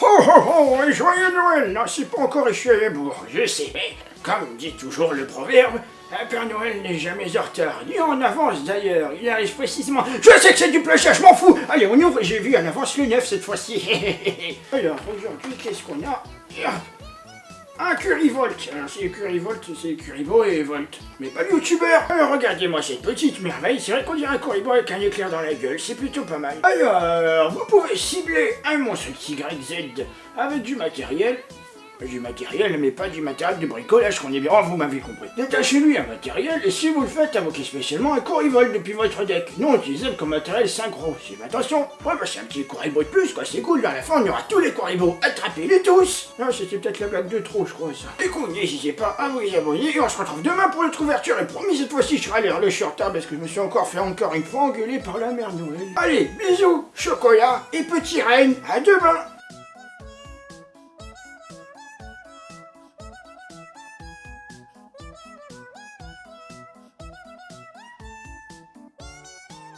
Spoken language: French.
Ho ho ho, et joyeux Noël. Non, c'est pas encore échoué bourg, je sais, mais comme dit toujours le proverbe, un Père Noël n'est jamais en retard, ni en avance d'ailleurs, il arrive précisément... Je sais que c'est du plagiat, je m'en fous. Allez, on ouvre, j'ai vu en avance le 9 cette fois-ci. Alors, aujourd'hui, qu'est-ce qu'on a? Un Curryvolt Alors c'est Curryvolt, c'est Currybo et Volt. Mais pas youtubeur Alors regardez-moi cette petite merveille, c'est vrai qu'on dirait un Currybo avec un éclair dans la gueule, c'est plutôt pas mal. Alors, vous pouvez cibler un monstre YZ avec du matériel, du matériel, mais pas du matériel de bricolage qu'on est bien. Oh, vous m'avez compris. Détachez-lui un matériel, et si vous le faites, invoquez spécialement un Corivol depuis votre deck. Non utilisable comme matériel synchro. C'est attention. Ouais, bah c'est un petit Coribo de plus, quoi. C'est cool. Vers la fin, on aura tous les Coribos. Attrapez-les tous. Non, c'était peut-être la blague de trop, je crois, ça. Et coup, n'hésitez pas à vous abonner, et on se retrouve demain pour notre ouverture. Et promis, cette fois-ci, je serai allé le short parce que je me suis encore fait encore une fois engueuler par la mère Noël. Allez, bisous, chocolat et petit reine. À demain.